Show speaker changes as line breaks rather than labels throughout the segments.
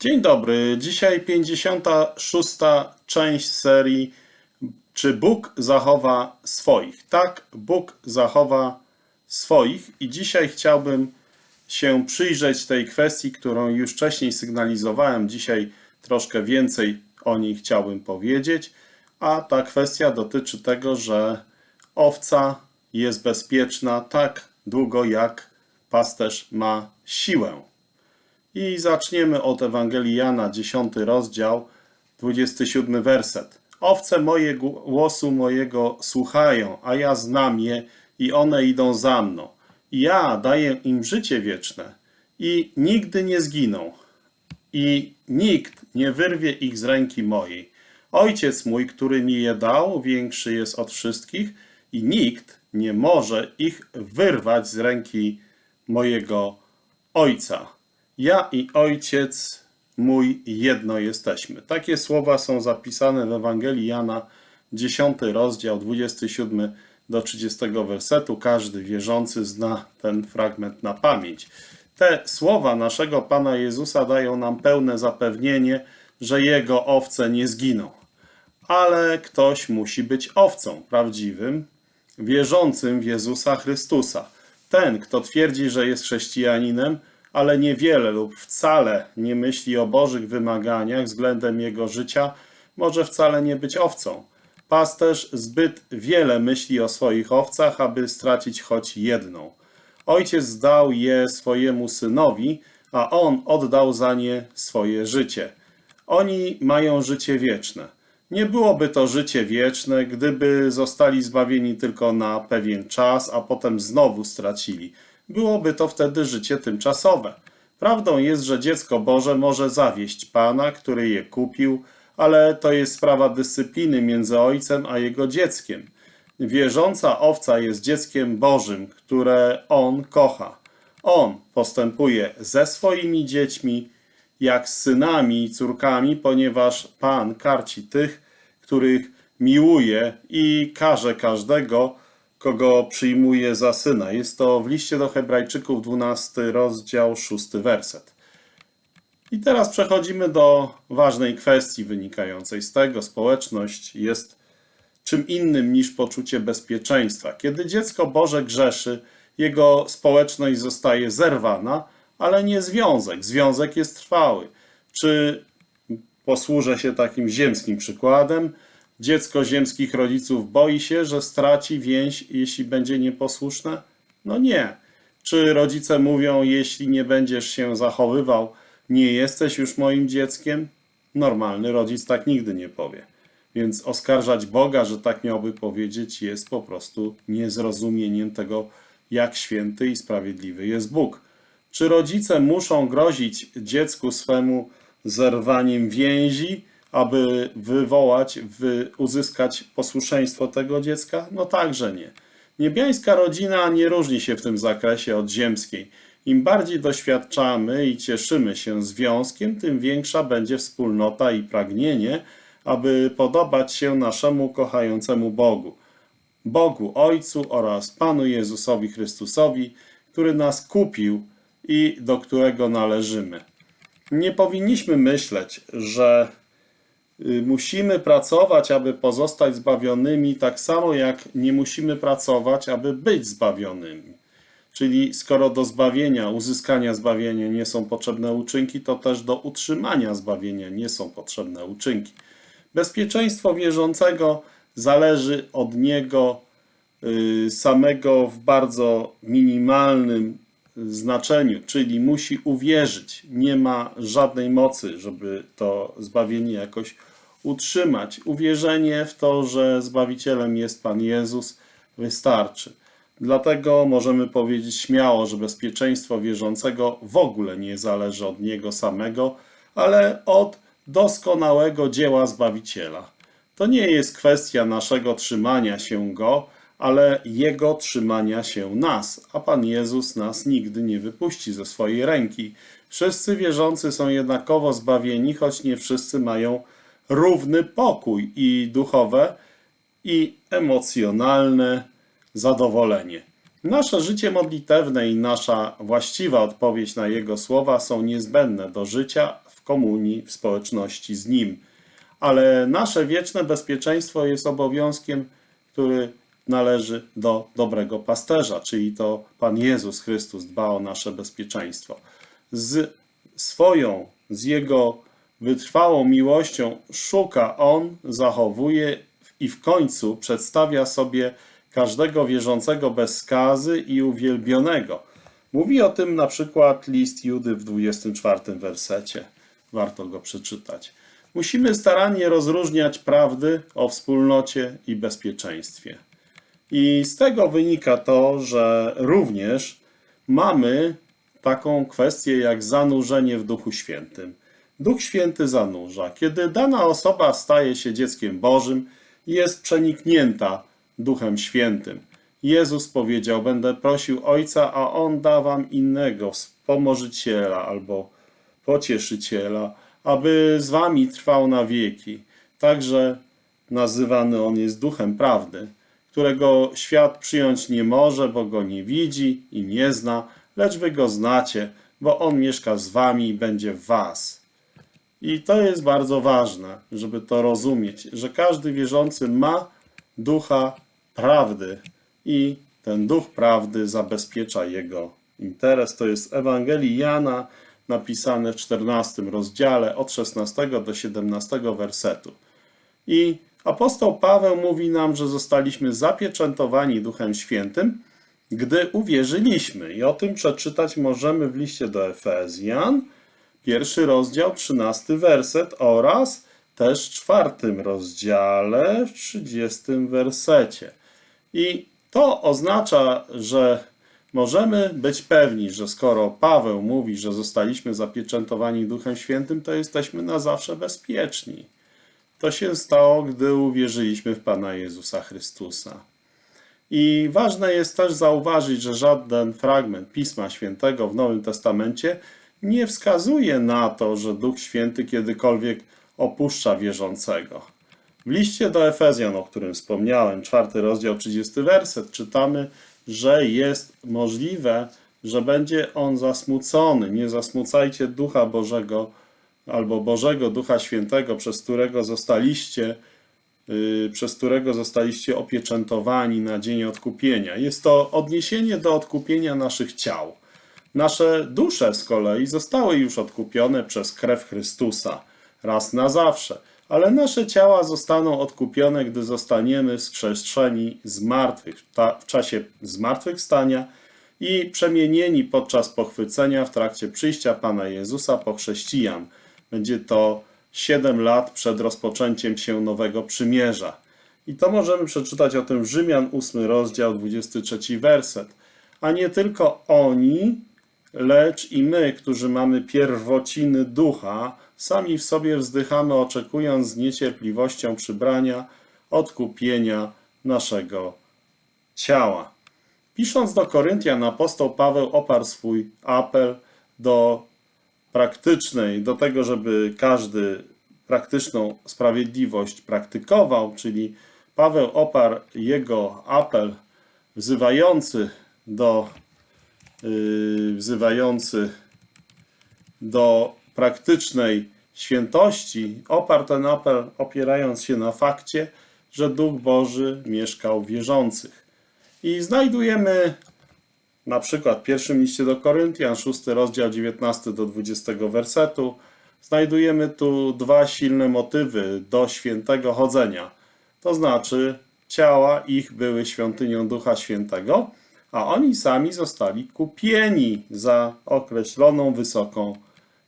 Dzień dobry. Dzisiaj 56. część serii Czy Bóg zachowa swoich? Tak, Bóg zachowa swoich i dzisiaj chciałbym się przyjrzeć tej kwestii, którą już wcześniej sygnalizowałem. Dzisiaj troszkę więcej o niej chciałbym powiedzieć, a ta kwestia dotyczy tego, że owca jest bezpieczna tak długo, jak pasterz ma siłę. I zaczniemy od Ewangelii Jana, 10 rozdział, 27 werset. Owce moje głosu mojego słuchają, a ja znam je i one idą za mną. Ja daję im życie wieczne i nigdy nie zginą. I nikt nie wyrwie ich z ręki mojej. Ojciec mój, który mi je dał, większy jest od wszystkich i nikt nie może ich wyrwać z ręki mojego Ojca. Ja i Ojciec mój jedno jesteśmy. Takie słowa są zapisane w Ewangelii Jana, 10 rozdział, 27 do 30 wersetu. Każdy wierzący zna ten fragment na pamięć. Te słowa naszego Pana Jezusa dają nam pełne zapewnienie, że Jego owce nie zginą. Ale ktoś musi być owcą prawdziwym, wierzącym w Jezusa Chrystusa. Ten, kto twierdzi, że jest chrześcijaninem, ale niewiele lub wcale nie myśli o Bożych wymaganiach względem jego życia, może wcale nie być owcą. Pasterz zbyt wiele myśli o swoich owcach, aby stracić choć jedną. Ojciec dał je swojemu synowi, a on oddał za nie swoje życie. Oni mają życie wieczne. Nie byłoby to życie wieczne, gdyby zostali zbawieni tylko na pewien czas, a potem znowu stracili. Byłoby to wtedy życie tymczasowe. Prawdą jest, że dziecko Boże może zawieść Pana, który je kupił, ale to jest sprawa dyscypliny między ojcem a jego dzieckiem. Wierząca owca jest dzieckiem Bożym, które on kocha. On postępuje ze swoimi dziećmi, jak z synami i córkami, ponieważ Pan karci tych, których miłuje i karze każdego, kogo przyjmuje za syna. Jest to w liście do Hebrajczyków 12 rozdział 6 werset. I teraz przechodzimy do ważnej kwestii wynikającej z tego. Społeczność jest czym innym niż poczucie bezpieczeństwa. Kiedy dziecko Boże grzeszy, jego społeczność zostaje zerwana, ale nie związek. Związek jest trwały. Czy posłużę się takim ziemskim przykładem? Dziecko ziemskich rodziców boi się, że straci więź, jeśli będzie nieposłuszne? No nie. Czy rodzice mówią, jeśli nie będziesz się zachowywał, nie jesteś już moim dzieckiem? Normalny rodzic tak nigdy nie powie. Więc oskarżać Boga, że tak miałby powiedzieć, jest po prostu niezrozumieniem tego, jak święty i sprawiedliwy jest Bóg. Czy rodzice muszą grozić dziecku swemu zerwaniem więzi, aby wywołać, wy, uzyskać posłuszeństwo tego dziecka? No także nie. Niebiańska rodzina nie różni się w tym zakresie od ziemskiej. Im bardziej doświadczamy i cieszymy się związkiem, tym większa będzie wspólnota i pragnienie, aby podobać się naszemu kochającemu Bogu. Bogu Ojcu oraz Panu Jezusowi Chrystusowi, który nas kupił i do którego należymy. Nie powinniśmy myśleć, że musimy pracować, aby pozostać zbawionymi, tak samo jak nie musimy pracować, aby być zbawionymi. Czyli skoro do zbawienia, uzyskania zbawienia nie są potrzebne uczynki, to też do utrzymania zbawienia nie są potrzebne uczynki. Bezpieczeństwo wierzącego zależy od niego y, samego w bardzo minimalnym znaczeniu, czyli musi uwierzyć. Nie ma żadnej mocy, żeby to zbawienie jakoś utrzymać. Uwierzenie w to, że Zbawicielem jest Pan Jezus, wystarczy. Dlatego możemy powiedzieć śmiało, że bezpieczeństwo wierzącego w ogóle nie zależy od niego samego, ale od doskonałego dzieła Zbawiciela. To nie jest kwestia naszego trzymania się Go, ale Jego trzymania się nas, a Pan Jezus nas nigdy nie wypuści ze swojej ręki. Wszyscy wierzący są jednakowo zbawieni, choć nie wszyscy mają równy pokój i duchowe, i emocjonalne zadowolenie. Nasze życie modlitewne i nasza właściwa odpowiedź na Jego słowa są niezbędne do życia w komunii, w społeczności z Nim. Ale nasze wieczne bezpieczeństwo jest obowiązkiem, który należy do dobrego pasterza, czyli to Pan Jezus Chrystus dba o nasze bezpieczeństwo. Z swoją, z Jego wytrwałą miłością szuka On, zachowuje i w końcu przedstawia sobie każdego wierzącego bez skazy i uwielbionego. Mówi o tym na przykład list Judy w 24 wersecie. Warto go przeczytać. Musimy starannie rozróżniać prawdy o wspólnocie i bezpieczeństwie. I z tego wynika to, że również mamy taką kwestię jak zanurzenie w Duchu Świętym. Duch Święty zanurza. Kiedy dana osoba staje się dzieckiem Bożym, jest przeniknięta Duchem Świętym. Jezus powiedział: Będę prosił Ojca, a On da wam innego wspomożyciela albo pocieszyciela, aby z wami trwał na wieki. Także nazywany On jest Duchem Prawdy, którego świat przyjąć nie może, bo go nie widzi i nie zna, lecz wy go znacie, bo On mieszka z wami i będzie w was. I to jest bardzo ważne, żeby to rozumieć, że każdy wierzący ma ducha prawdy i ten duch prawdy zabezpiecza jego interes. To jest Ewangelii Jana napisane w 14 rozdziale od 16 do 17 wersetu. I apostoł Paweł mówi nam, że zostaliśmy zapieczętowani Duchem Świętym, gdy uwierzyliśmy. I o tym przeczytać możemy w liście do Efezjan, pierwszy rozdział, 13 werset oraz też czwartym rozdziale, w 30 wersecie. I to oznacza, że możemy być pewni, że skoro Paweł mówi, że zostaliśmy zapieczętowani Duchem Świętym, to jesteśmy na zawsze bezpieczni. To się stało, gdy uwierzyliśmy w Pana Jezusa Chrystusa. I ważne jest też zauważyć, że żaden fragment Pisma Świętego w Nowym Testamencie nie wskazuje na to, że Duch Święty kiedykolwiek opuszcza wierzącego. W liście do Efezjan, o którym wspomniałem, czwarty rozdział, 30 werset, czytamy, że jest możliwe, że będzie on zasmucony. Nie zasmucajcie Ducha Bożego albo Bożego Ducha Świętego, przez którego zostaliście, yy, przez którego zostaliście opieczętowani na dzień odkupienia. Jest to odniesienie do odkupienia naszych ciał. Nasze dusze z kolei zostały już odkupione przez krew Chrystusa raz na zawsze, ale nasze ciała zostaną odkupione, gdy zostaniemy wskrzeszeni z martwych w czasie zmartwychwstania i przemienieni podczas pochwycenia w trakcie przyjścia Pana Jezusa po chrześcijan. Będzie to 7 lat przed rozpoczęciem się nowego przymierza. I to możemy przeczytać o tym w Rzymian 8 rozdział 23 werset. A nie tylko oni, lecz i my, którzy mamy pierwociny ducha, sami w sobie wzdychamy, oczekując z niecierpliwością przybrania, odkupienia naszego ciała. Pisząc do Koryntian, apostoł Paweł oparł swój apel do praktycznej, do tego, żeby każdy praktyczną sprawiedliwość praktykował, czyli Paweł oparł jego apel wzywający do Yy, wzywający do praktycznej świętości, oparł ten apel opierając się na fakcie, że Duch Boży mieszkał w wierzących. I znajdujemy na przykład w pierwszym liście do Koryntian, 6 rozdział 19 do 20 wersetu, znajdujemy tu dwa silne motywy do świętego chodzenia. To znaczy, ciała ich były świątynią Ducha Świętego, a oni sami zostali kupieni za określoną wysoką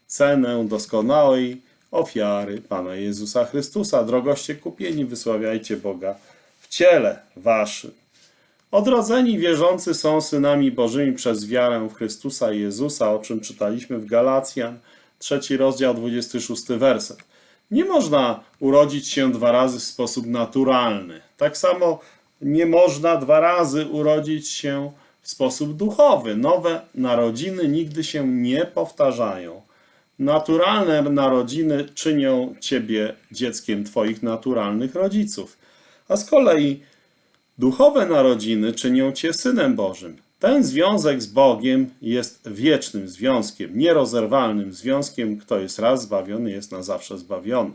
cenę doskonałej ofiary Pana Jezusa Chrystusa. Drogoście kupieni, wysławiajcie Boga w ciele waszym. Odrodzeni wierzący są synami Bożymi przez wiarę w Chrystusa Jezusa, o czym czytaliśmy w Galacjan, trzeci rozdział, 26 werset. Nie można urodzić się dwa razy w sposób naturalny. Tak samo nie można dwa razy urodzić się w sposób duchowy. Nowe narodziny nigdy się nie powtarzają. Naturalne narodziny czynią ciebie dzieckiem twoich naturalnych rodziców, a z kolei duchowe narodziny czynią cię synem Bożym. Ten związek z Bogiem jest wiecznym związkiem, nierozerwalnym związkiem. Kto jest raz zbawiony, jest na zawsze zbawiony.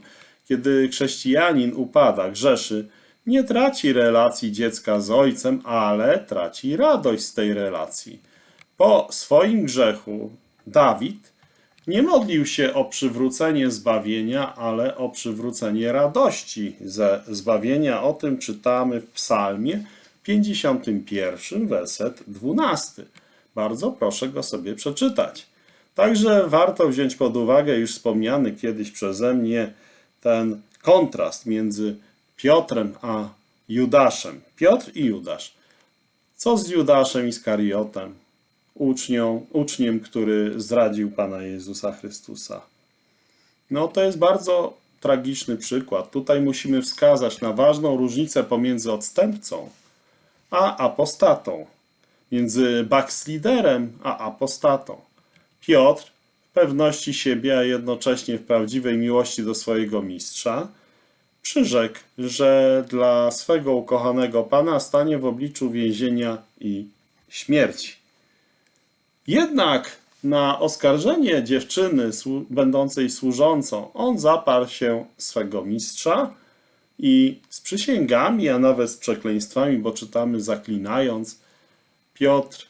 Kiedy chrześcijanin upada, grzeszy, nie traci relacji dziecka z ojcem, ale traci radość z tej relacji. Po swoim grzechu Dawid nie modlił się o przywrócenie zbawienia, ale o przywrócenie radości ze zbawienia. O tym czytamy w Psalmie 51, werset 12. Bardzo proszę go sobie przeczytać. Także warto wziąć pod uwagę już wspomniany kiedyś przeze mnie ten kontrast między Piotrem a Judaszem. Piotr i Judasz. Co z Judaszem Iskariotem? Ucznią, uczniem, który zdradził Pana Jezusa Chrystusa. No to jest bardzo tragiczny przykład. Tutaj musimy wskazać na ważną różnicę pomiędzy odstępcą a apostatą. Między backsliderem a apostatą. Piotr w pewności siebie, a jednocześnie w prawdziwej miłości do swojego mistrza, przyrzekł, że dla swego ukochanego Pana stanie w obliczu więzienia i śmierci. Jednak na oskarżenie dziewczyny będącej służącą on zaparł się swego mistrza i z przysięgami, a nawet z przekleństwami, bo czytamy zaklinając, Piotr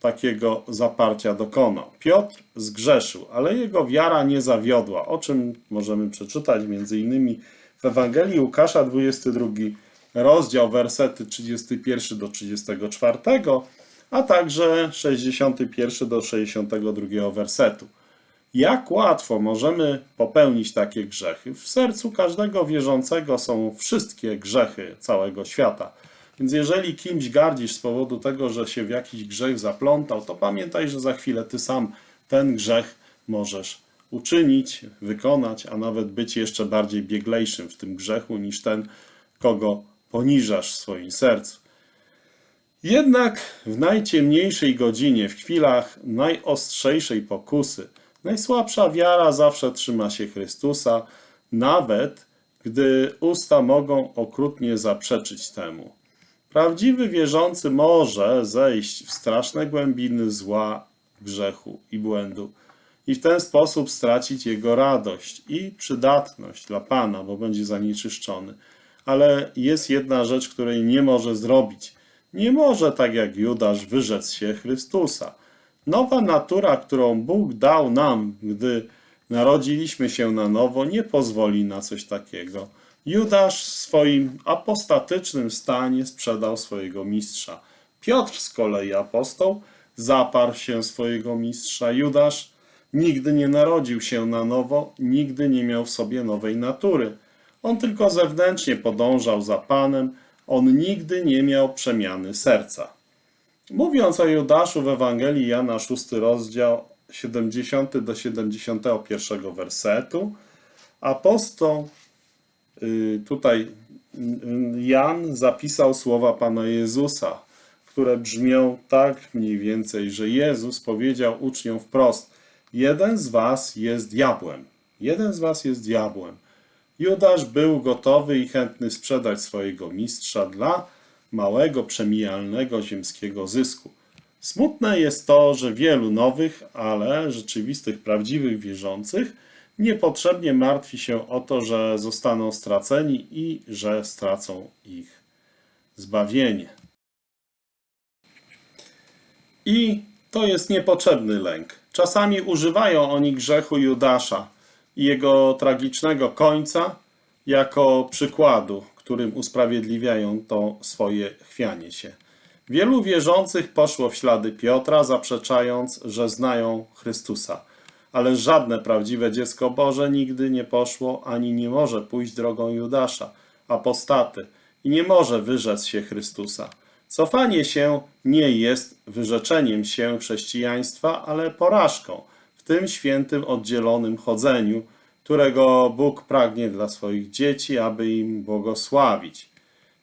takiego zaparcia dokonał. Piotr zgrzeszył, ale jego wiara nie zawiodła, o czym możemy przeczytać innymi w Ewangelii Łukasza 22 rozdział, wersety 31 do 34, a także 61 do 62 wersetu. Jak łatwo możemy popełnić takie grzechy? W sercu każdego wierzącego są wszystkie grzechy całego świata. Więc jeżeli kimś gardzisz z powodu tego, że się w jakiś grzech zaplątał, to pamiętaj, że za chwilę ty sam ten grzech możesz uczynić, wykonać, a nawet być jeszcze bardziej bieglejszym w tym grzechu niż ten, kogo poniżasz w swoim sercu. Jednak w najciemniejszej godzinie, w chwilach najostrzejszej pokusy, najsłabsza wiara zawsze trzyma się Chrystusa, nawet gdy usta mogą okrutnie zaprzeczyć temu. Prawdziwy wierzący może zejść w straszne głębiny zła, grzechu i błędu i w ten sposób stracić jego radość i przydatność dla Pana, bo będzie zanieczyszczony. Ale jest jedna rzecz, której nie może zrobić. Nie może, tak jak Judasz, wyrzec się Chrystusa. Nowa natura, którą Bóg dał nam, gdy narodziliśmy się na nowo, nie pozwoli na coś takiego. Judasz w swoim apostatycznym stanie sprzedał swojego mistrza. Piotr z kolei apostoł zaparł się swojego mistrza. Judasz nigdy nie narodził się na nowo, nigdy nie miał w sobie nowej natury. On tylko zewnętrznie podążał za Panem, on nigdy nie miał przemiany serca. Mówiąc o Judaszu w Ewangelii Jana 6 rozdział 70 do 71 wersetu, apostoł y, tutaj y, Jan zapisał słowa Pana Jezusa, które brzmią tak mniej więcej, że Jezus powiedział uczniom wprost: Jeden z was jest diabłem. Jeden z was jest diabłem. Judasz był gotowy i chętny sprzedać swojego mistrza dla małego, przemijalnego ziemskiego zysku. Smutne jest to, że wielu nowych, ale rzeczywistych, prawdziwych wierzących niepotrzebnie martwi się o to, że zostaną straceni i że stracą ich zbawienie. I to jest niepotrzebny lęk. Czasami używają oni grzechu Judasza i jego tragicznego końca jako przykładu, którym usprawiedliwiają to swoje chwianie się. Wielu wierzących poszło w ślady Piotra, zaprzeczając, że znają Chrystusa. Ale żadne prawdziwe dziecko Boże nigdy nie poszło ani nie może pójść drogą Judasza, apostaty, i nie może wyrzec się Chrystusa. Cofanie się nie jest wyrzeczeniem się chrześcijaństwa, ale porażką tym świętym oddzielonym chodzeniu, którego Bóg pragnie dla swoich dzieci, aby im błogosławić.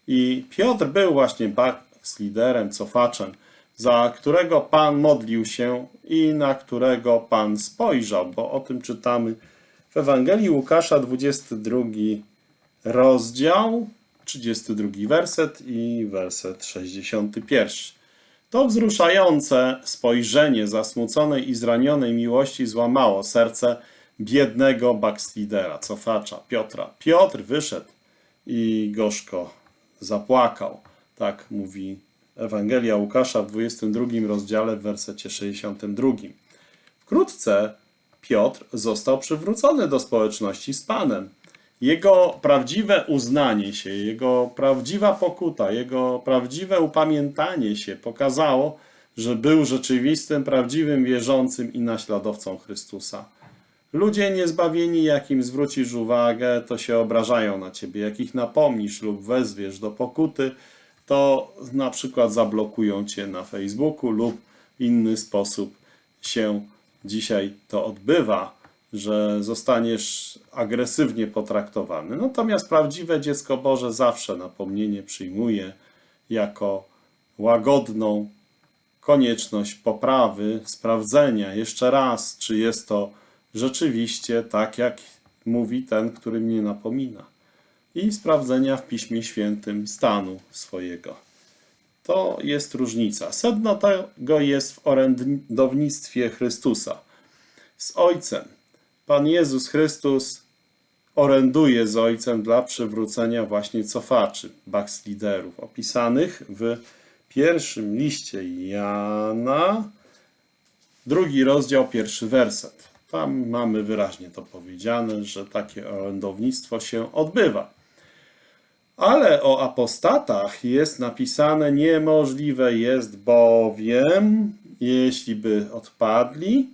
I Piotr był właśnie backsliderem, cofaczem, za którego Pan modlił się i na którego Pan spojrzał, bo o tym czytamy w Ewangelii Łukasza, 22 rozdział, 32 werset i werset 61. To wzruszające spojrzenie zasmuconej i zranionej miłości złamało serce biednego backslidera, cofacza Piotra. Piotr wyszedł i gorzko zapłakał. Tak mówi Ewangelia Łukasza w 22 rozdziale w wersecie 62. Wkrótce Piotr został przywrócony do społeczności z Panem. Jego prawdziwe uznanie się, jego prawdziwa pokuta, jego prawdziwe upamiętanie się pokazało, że był rzeczywistym, prawdziwym wierzącym i naśladowcą Chrystusa. Ludzie niezbawieni, jakim zwrócisz uwagę, to się obrażają na ciebie. Jak ich napomnisz lub wezwiesz do pokuty, to na przykład zablokują cię na Facebooku lub w inny sposób się dzisiaj to odbywa, że zostaniesz agresywnie potraktowany. Natomiast prawdziwe dziecko Boże zawsze napomnienie przyjmuje jako łagodną konieczność poprawy, sprawdzenia jeszcze raz, czy jest to rzeczywiście tak, jak mówi ten, który mnie napomina. I sprawdzenia w Piśmie Świętym stanu swojego. To jest różnica. Sedno tego jest w orędownictwie Chrystusa. Z Ojcem. Pan Jezus Chrystus oręduje z Ojcem dla przywrócenia właśnie cofaczy, backsliderów, opisanych w pierwszym liście Jana, drugi rozdział, pierwszy werset. Tam mamy wyraźnie to powiedziane, że takie orędownictwo się odbywa. Ale o apostatach jest napisane: Niemożliwe jest bowiem, jeśli by odpadli,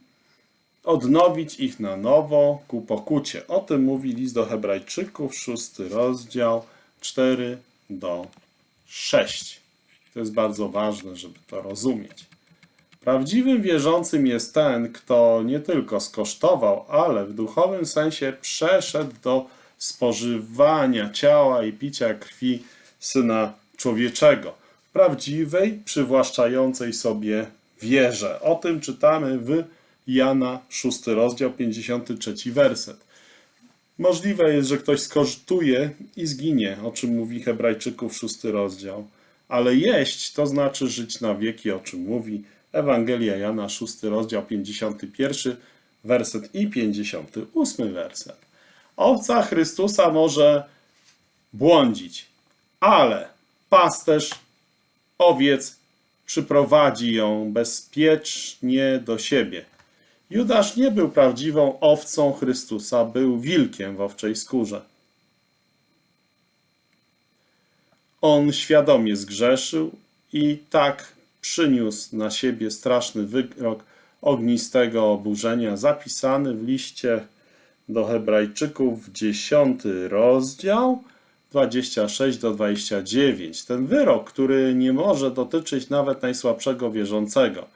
odnowić ich na nowo ku pokucie. O tym mówi list do Hebrajczyków, szósty rozdział, 4 do 6. To jest bardzo ważne, żeby to rozumieć. Prawdziwym wierzącym jest ten, kto nie tylko skosztował, ale w duchowym sensie przeszedł do spożywania ciała i picia krwi Syna Człowieczego. W prawdziwej, przywłaszczającej sobie wierze. O tym czytamy w Jana 6 rozdział 53 werset. Możliwe jest, że ktoś skosztuje i zginie, o czym mówi Hebrajczyków 6 rozdział. Ale jeść to znaczy żyć na wieki, o czym mówi Ewangelia Jana 6 rozdział 51 werset i 58 werset. Owca Chrystusa może błądzić, ale pasterz owiec przyprowadzi ją bezpiecznie do siebie. Judasz nie był prawdziwą owcą Chrystusa, był wilkiem w owczej skórze. On świadomie zgrzeszył i tak przyniósł na siebie straszny wyrok ognistego oburzenia, zapisany w liście do Hebrajczyków, 10 rozdział, 26 do 29. Ten wyrok, który nie może dotyczyć nawet najsłabszego wierzącego,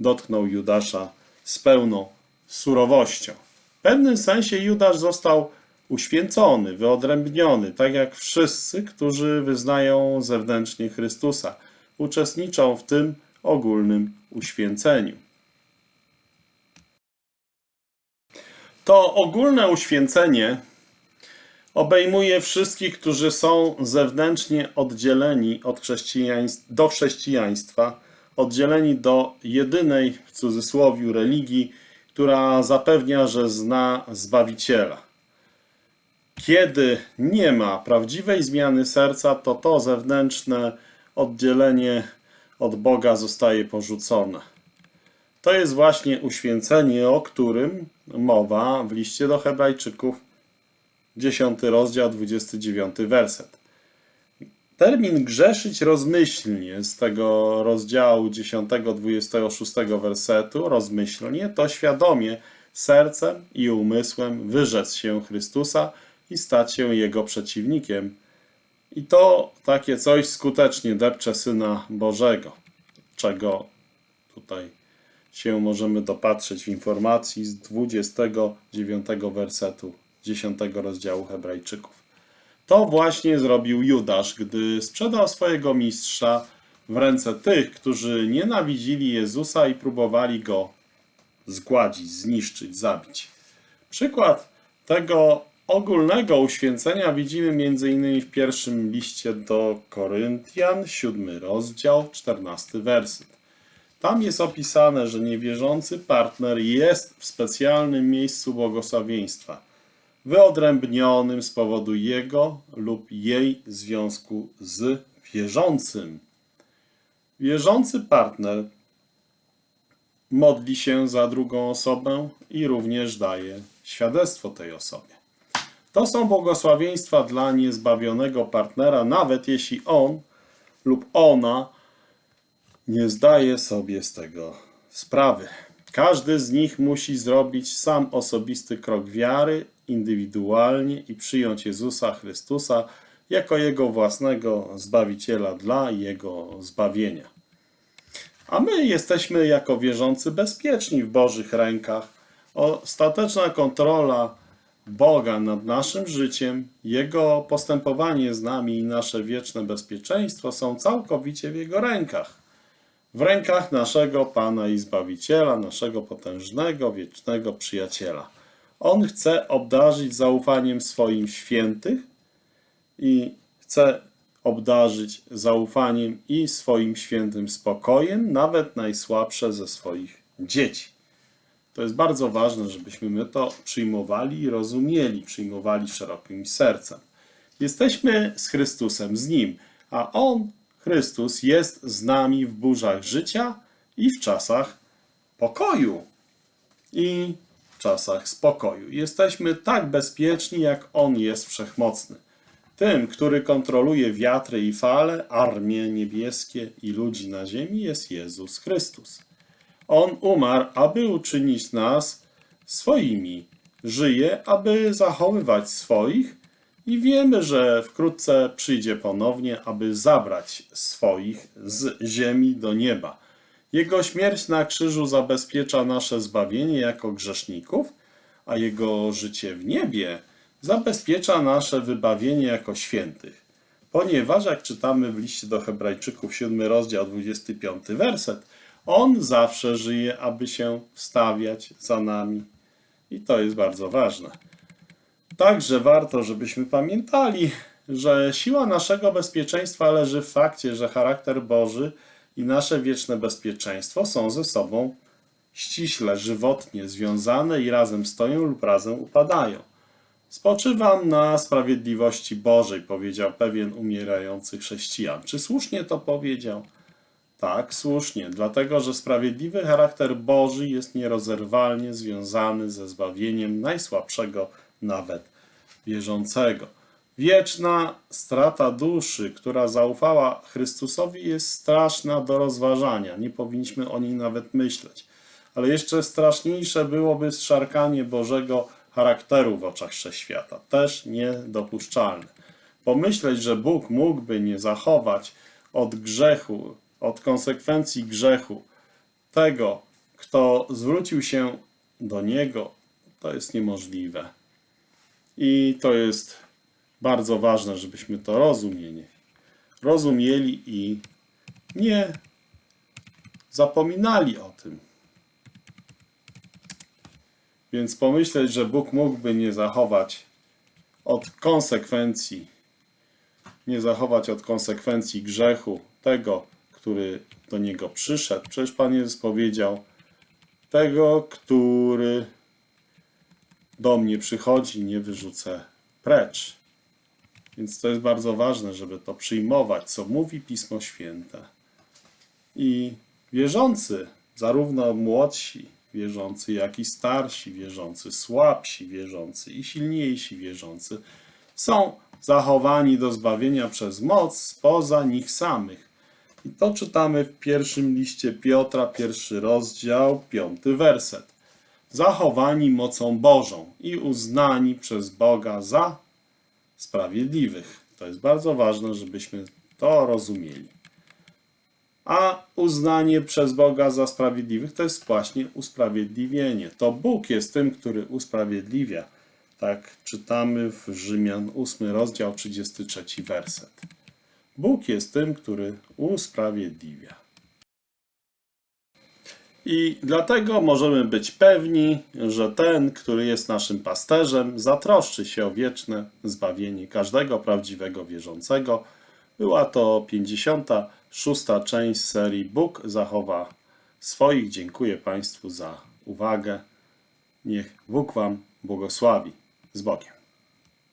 dotknął Judasza z pełną surowością. W pewnym sensie Judasz został uświęcony, wyodrębniony, tak jak wszyscy, którzy wyznają zewnętrznie Chrystusa, uczestniczą w tym ogólnym uświęceniu. To ogólne uświęcenie obejmuje wszystkich, którzy są zewnętrznie oddzieleni od chrześcijaństw, do chrześcijaństwa, oddzieleni do jedynej, w cudzysłowie, religii, która zapewnia, że zna Zbawiciela. Kiedy nie ma prawdziwej zmiany serca, to to zewnętrzne oddzielenie od Boga zostaje porzucone. To jest właśnie uświęcenie, o którym mowa w liście do Hebrajczyków, 10 rozdział, 29 werset. Termin grzeszyć rozmyślnie z tego rozdziału 10, 26 wersetu, rozmyślnie, to świadomie sercem i umysłem wyrzec się Chrystusa i stać się Jego przeciwnikiem. I to takie coś skutecznie depcze Syna Bożego, czego tutaj się możemy dopatrzeć w informacji z 29 wersetu 10 rozdziału Hebrajczyków. To właśnie zrobił Judasz, gdy sprzedał swojego mistrza w ręce tych, którzy nienawidzili Jezusa i próbowali go zgładzić, zniszczyć, zabić. Przykład tego ogólnego uświęcenia widzimy m.in. w pierwszym liście do Koryntian, 7 rozdział, 14 werset. Tam jest opisane, że niewierzący partner jest w specjalnym miejscu błogosławieństwa, wyodrębnionym z powodu jego lub jej związku z wierzącym. Wierzący partner modli się za drugą osobę i również daje świadectwo tej osobie. To są błogosławieństwa dla niezbawionego partnera, nawet jeśli on lub ona nie zdaje sobie z tego sprawy. Każdy z nich musi zrobić sam osobisty krok wiary, indywidualnie i przyjąć Jezusa Chrystusa jako jego własnego Zbawiciela dla jego zbawienia. A my jesteśmy jako wierzący bezpieczni w Bożych rękach. Ostateczna kontrola Boga nad naszym życiem, Jego postępowanie z nami i nasze wieczne bezpieczeństwo są całkowicie w Jego rękach. W rękach naszego Pana i Zbawiciela, naszego potężnego, wiecznego przyjaciela. On chce obdarzyć zaufaniem swoim świętych i chce obdarzyć zaufaniem i swoim świętym spokojem, nawet najsłabsze ze swoich dzieci. To jest bardzo ważne, żebyśmy my to przyjmowali i rozumieli, przyjmowali szerokim sercem. Jesteśmy z Chrystusem, z Nim, a On, Chrystus, jest z nami w burzach życia i w czasach pokoju. I w czasach spokoju. Jesteśmy tak bezpieczni, jak On jest wszechmocny. Tym, który kontroluje wiatry i fale, armie niebieskie i ludzi na ziemi, jest Jezus Chrystus. On umarł, aby uczynić nas swoimi. Żyje, aby zachowywać swoich i wiemy, że wkrótce przyjdzie ponownie, aby zabrać swoich z ziemi do nieba. Jego śmierć na krzyżu zabezpiecza nasze zbawienie jako grzeszników, a jego życie w niebie zabezpiecza nasze wybawienie jako świętych. Ponieważ, jak czytamy w liście do Hebrajczyków, 7 rozdział, 25 werset, on zawsze żyje, aby się wstawiać za nami. I to jest bardzo ważne. Także warto, żebyśmy pamiętali, że siła naszego bezpieczeństwa leży w fakcie, że charakter Boży i nasze wieczne bezpieczeństwo są ze sobą ściśle, żywotnie związane i razem stoją lub razem upadają. Spoczywam na sprawiedliwości Bożej, powiedział pewien umierający chrześcijan. Czy słusznie to powiedział? Tak, słusznie, dlatego że sprawiedliwy charakter Boży jest nierozerwalnie związany ze zbawieniem najsłabszego nawet wierzącego. Wieczna strata duszy, która zaufała Chrystusowi, jest straszna do rozważania. Nie powinniśmy o niej nawet myśleć. Ale jeszcze straszniejsze byłoby zszarkanie Bożego charakteru w oczach wszechświata. Też niedopuszczalne. Pomyśleć, że Bóg mógłby nie zachować od grzechu od konsekwencji grzechu tego, kto zwrócił się do Niego, to jest niemożliwe. I to jest bardzo ważne, żebyśmy to rozumieli. Rozumieli i nie zapominali o tym. Więc pomyśleć, że Bóg mógłby nie zachować od konsekwencji, nie zachować od konsekwencji grzechu tego, który do niego przyszedł. Przecież Pan Jezus powiedział, tego, który do mnie przychodzi, nie wyrzucę precz. Więc to jest bardzo ważne, żeby to przyjmować, co mówi Pismo Święte. I wierzący, zarówno młodsi wierzący, jak i starsi wierzący, słabsi wierzący i silniejsi wierzący, są zachowani do zbawienia przez moc spoza nich samych i to czytamy w pierwszym liście Piotra, pierwszy rozdział, piąty werset. Zachowani mocą Bożą i uznani przez Boga za sprawiedliwych. To jest bardzo ważne, żebyśmy to rozumieli. A uznanie przez Boga za sprawiedliwych to jest właśnie usprawiedliwienie. To Bóg jest tym, który usprawiedliwia. Tak czytamy w Rzymian 8 rozdział 33 werset. Bóg jest tym, który usprawiedliwia. I dlatego możemy być pewni, że ten, który jest naszym pasterzem, zatroszczy się o wieczne zbawienie każdego prawdziwego wierzącego. Była to 56. część serii Bóg zachowa swoich. Dziękuję Państwu za uwagę. Niech Bóg Wam błogosławi. Z Bogiem.